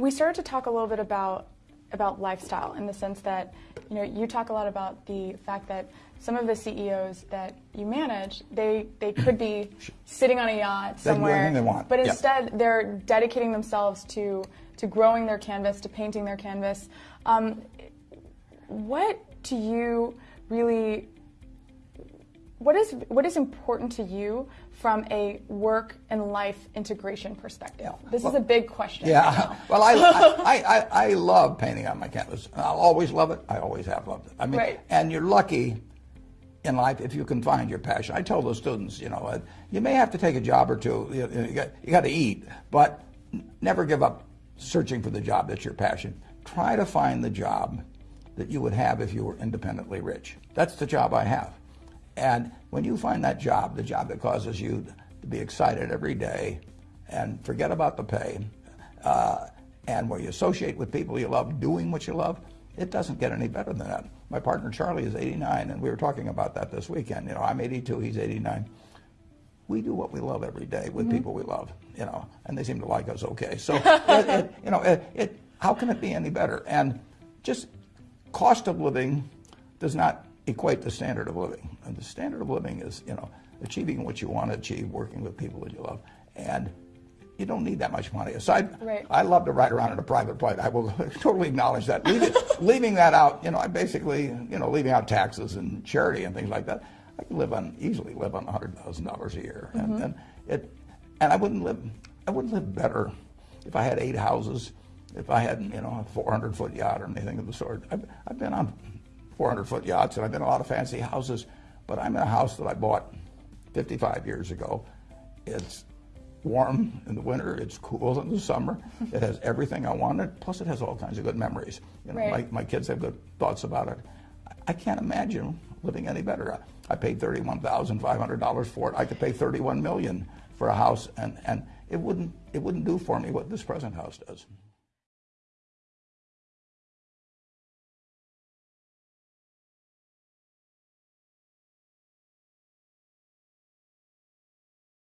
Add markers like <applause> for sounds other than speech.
we started to talk a little bit about about lifestyle in the sense that you know you talk a lot about the fact that some of the CEOs that you manage they they could be sitting on a yacht somewhere they want. but Yeah. instead they're dedicating themselves to to growing their canvas to painting their canvas um, what do you really what is what is important to you from a work and life integration perspective? Yeah. This Well- is a big question. Yeah, now. <laughs> well, I, I, I, I love painting on my canvas. I'll always love it. I always have loved it. I mean, Right. and you're lucky in life if you can find your passion. I tell the students, you know, uh, you may have to take a job or two. You, you, got, you got to eat, but never give up searching for the job that's your passion. Try to find the job that you would have if you were independently rich. That's the job I have. And when you find that job, the job that causes you to be excited every day and forget about the pay, uh, and where you associate with people you love doing what you love, it doesn't get any better than that. My partner Charlie is 89, and we were talking about that this weekend. You know, I'm 82, he's 89. We do what we love every day with people we love, you know, and they seem to like us okay. So, it, it, <laughs> you know, it, it, how can it be any better? And just cost of living does not equate to standard of living. And the standard of living is, you know, achieving what you want to achieve, working with people that you love. And you don't need that much money. Aside, Right. I love to ride around in a private plane. I will <laughs> totally acknowledge that. Leaving, <laughs> leaving that out, you know, I basically, you know, leaving out taxes and charity and things like that, I can live on, easily live on $100,000 a year. And, mm-hmm. and, it, and I wouldn't live, I wouldn't live better if I had eight houses, if I had, you know, a 400 foot yacht or anything of the sort. I've, I've been on 400 foot yachts and I've been in a lot of fancy houses, but I'm in a house that I bought 55 years ago. It's warm in the winter, it's cool in the summer. It has everything I wanted, plus it has all kinds of good memories. You know, Right. my, my kids have good thoughts about it. I- I can't imagine living any better. I, I paid $31,500 for it. I could pay 31 million for a house and, and it wouldn't it wouldn't do for me what this present house does.